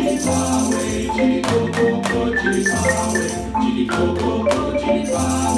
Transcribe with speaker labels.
Speaker 1: Jiripawe, jirikoko, jiripawe, jirikoko, jiripaa.